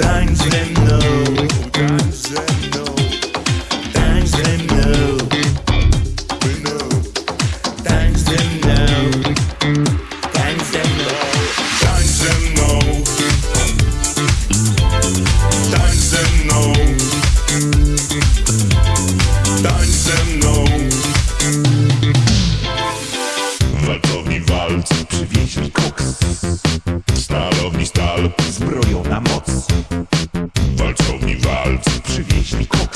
times they know. Times they know. Times they know. Times they know. Times they know. Times they know. Times they know. Times they know. Walkowi walc przywieźli koks Stalowni stal zbroi me cool.